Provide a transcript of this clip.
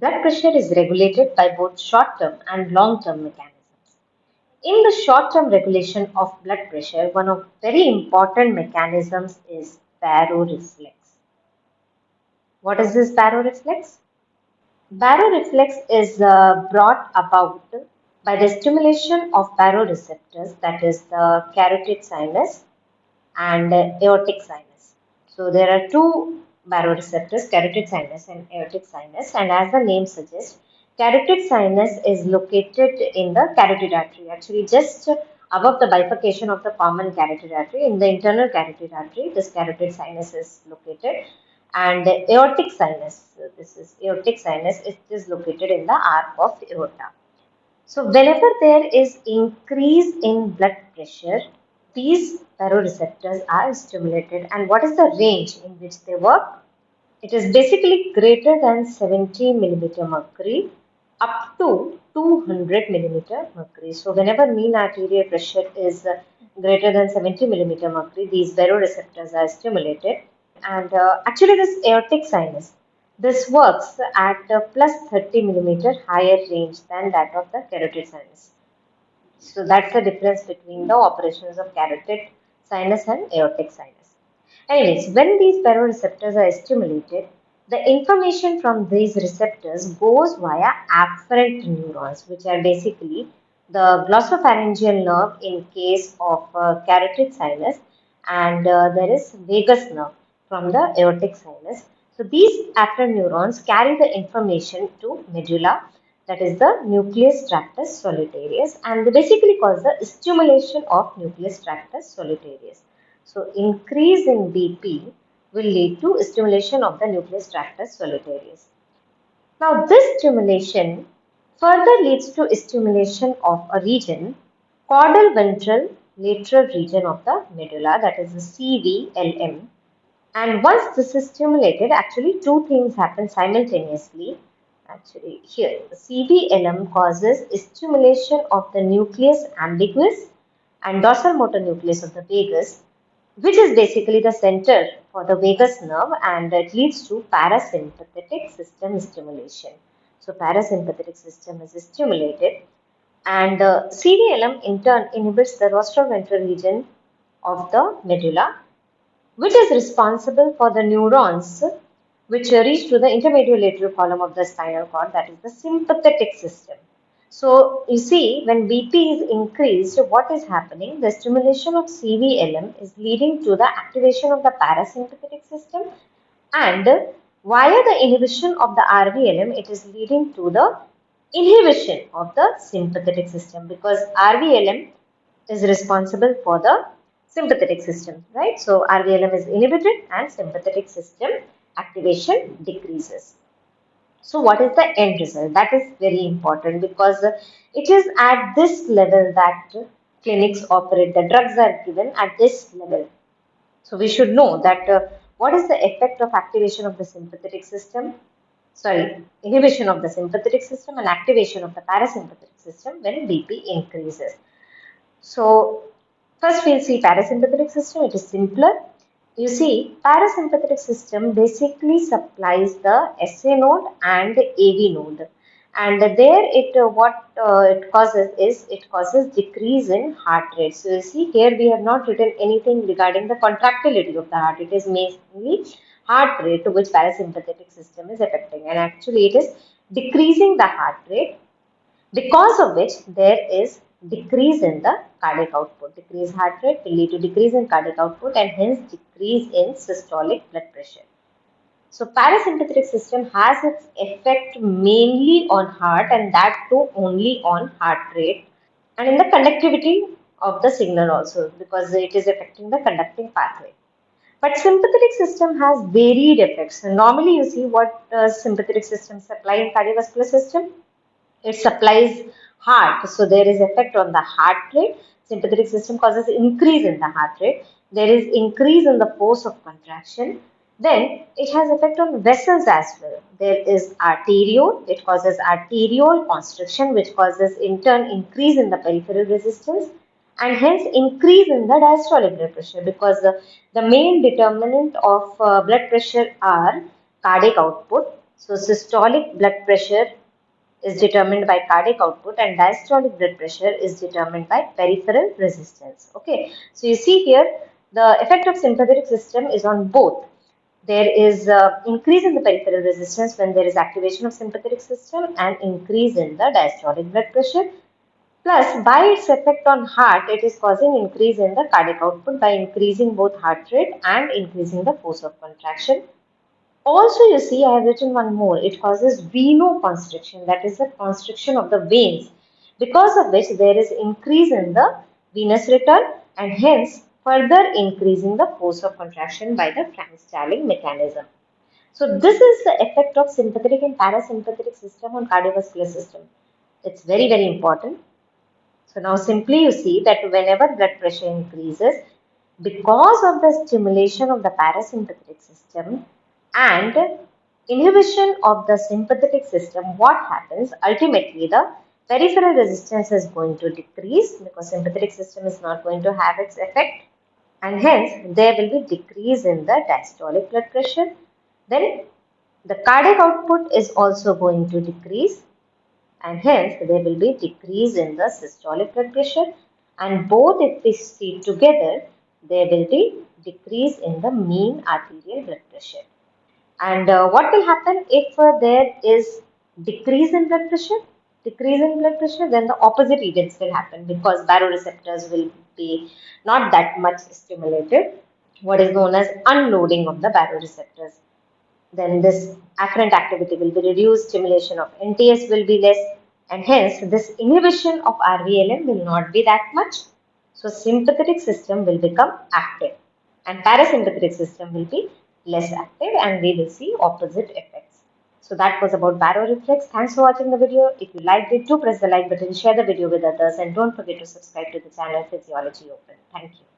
Blood pressure is regulated by both short-term and long-term mechanisms. In the short-term regulation of blood pressure, one of very important mechanisms is baroreflex. What is this baroreflex? Baroreflex is uh, brought about by the stimulation of baroreceptors that is the carotid sinus and aortic sinus. So there are two baroreceptors, carotid sinus and aortic sinus and as the name suggests, carotid sinus is located in the carotid artery actually just above the bifurcation of the common carotid artery in the internal carotid artery this carotid sinus is located and aortic sinus this is aortic sinus it is located in the arc of aorta. So whenever there is increase in blood pressure these baroreceptors are stimulated and what is the range in which they work? It is basically greater than 70 millimeter mercury up to 200 millimeter mercury. So whenever mean arterial pressure is greater than 70 millimeter mercury, these baroreceptors are stimulated. And uh, actually this aortic sinus, this works at a plus 30 millimeter higher range than that of the carotid sinus. So that's the difference between the operations of carotid sinus and aortic sinus. Anyways, when these baroreceptors are stimulated, the information from these receptors goes via afferent neurons, which are basically the glossopharyngeal nerve in case of uh, carotid sinus and uh, there is vagus nerve from the aortic sinus. So these afferent neurons carry the information to medulla that is the nucleus tractus solitarius and they basically cause the stimulation of nucleus tractus solitarius. So increase in BP will lead to stimulation of the nucleus tractus solitarius. Now this stimulation further leads to stimulation of a region caudal ventral lateral region of the medulla that is the CVLM and once this is stimulated actually two things happen simultaneously actually here CVLM causes stimulation of the nucleus ambiguus and dorsal motor nucleus of the vagus which is basically the center for the vagus nerve and it leads to parasympathetic system stimulation. So parasympathetic system is stimulated and uh, CVLM in turn inhibits the rostroventral region of the medulla which is responsible for the neurons which reach to the intermediolateral column of the spinal cord that is the sympathetic system. So you see when BP is increased what is happening the stimulation of CVLM is leading to the activation of the parasympathetic system and via the inhibition of the RVLM it is leading to the inhibition of the sympathetic system because RVLM is responsible for the sympathetic system right. So RVLM is inhibited and sympathetic system activation decreases. So what is the end result? That is very important because it is at this level that clinics operate. The drugs are given at this level. So we should know that uh, what is the effect of activation of the sympathetic system? Sorry, inhibition of the sympathetic system and activation of the parasympathetic system when BP increases. So first we'll see parasympathetic system. It is simpler you see, parasympathetic system basically supplies the SA node and AV node. And there it uh, what uh, it causes is it causes decrease in heart rate. So you see here we have not written anything regarding the contractility of the heart. It is mainly heart rate to which parasympathetic system is affecting and actually it is decreasing the heart rate because of which there is decrease in the cardiac output. Decreased heart rate will lead to decrease in cardiac output and hence decrease in systolic blood pressure. So parasympathetic system has its effect mainly on heart and that too only on heart rate and in the conductivity of the signal also because it is affecting the conducting pathway. But sympathetic system has varied effects. normally you see what uh, sympathetic system supply in cardiovascular system. It supplies heart. So there is effect on the heart rate. Sympathetic system causes increase in the heart rate. There is increase in the force of contraction. Then it has effect on vessels as well. There is arteriole. It causes arteriole constriction which causes in turn increase in the peripheral resistance and hence increase in the diastolic blood pressure because the, the main determinant of uh, blood pressure are cardiac output So systolic blood pressure is determined by cardiac output and diastolic blood pressure is determined by peripheral resistance. Okay, so you see here the effect of sympathetic system is on both. There is uh, increase in the peripheral resistance when there is activation of sympathetic system and increase in the diastolic blood pressure. Plus, by its effect on heart, it is causing increase in the cardiac output by increasing both heart rate and increasing the force of contraction also, you see, I have written one more. It causes venoconstriction, that is the constriction of the veins, because of which there is increase in the venous return and hence further increasing the force of contraction by the Frank-Starling mechanism. So, this is the effect of sympathetic and parasympathetic system on cardiovascular system. It's very, very important. So, now simply you see that whenever blood pressure increases, because of the stimulation of the parasympathetic system, and inhibition of the sympathetic system, what happens? Ultimately, the peripheral resistance is going to decrease because sympathetic system is not going to have its effect and hence there will be decrease in the diastolic blood pressure. Then the cardiac output is also going to decrease and hence there will be decrease in the systolic blood pressure and both if we see together there will be decrease in the mean arterial blood pressure. And uh, what will happen if uh, there is decrease in blood pressure? Decrease in blood pressure, then the opposite events will happen because baroreceptors will be not that much stimulated. What is known as unloading of the baroreceptors. Then this afferent activity will be reduced, stimulation of NTS will be less, and hence this inhibition of RVLM will not be that much. So sympathetic system will become active and parasympathetic system will be less active and we will see opposite effects. So that was about baroreflex. Thanks for watching the video. If you liked it, do press the like button, share the video with others and don't forget to subscribe to the channel Physiology Open. Thank you.